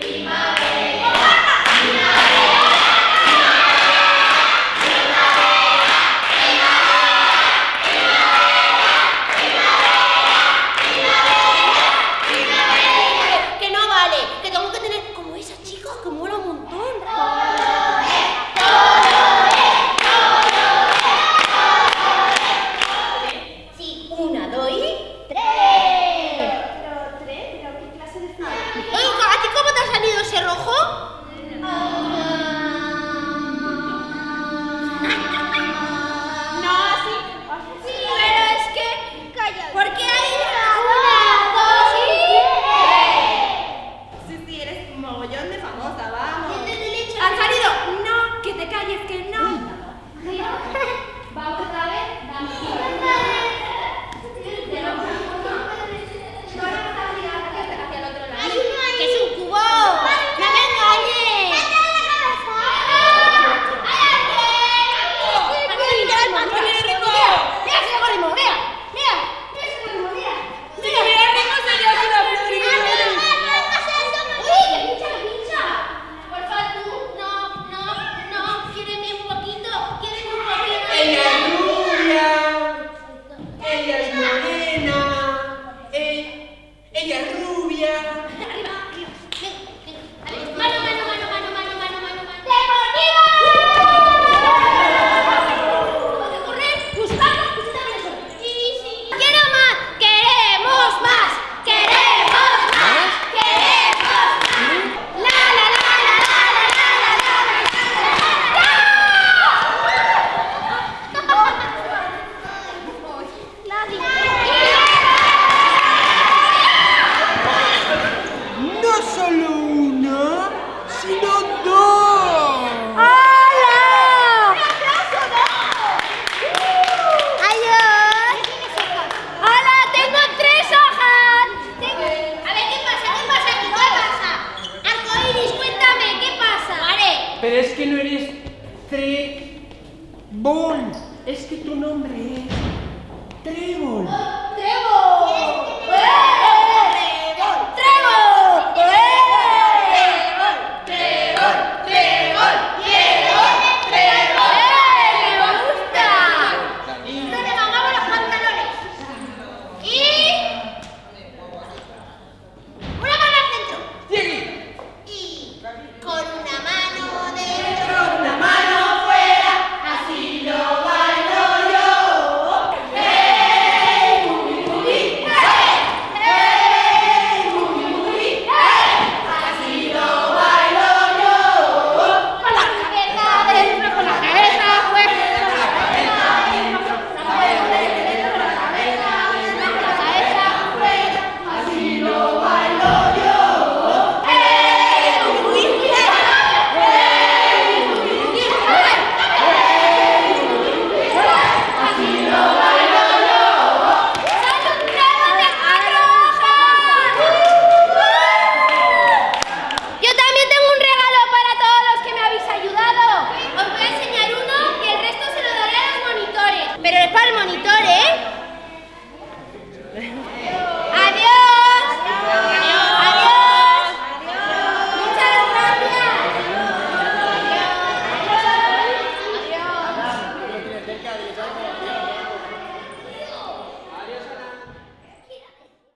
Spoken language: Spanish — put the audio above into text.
Prima. 脱 Yeah. Bon, es que tu nombre es Trébol. Pero para el monitor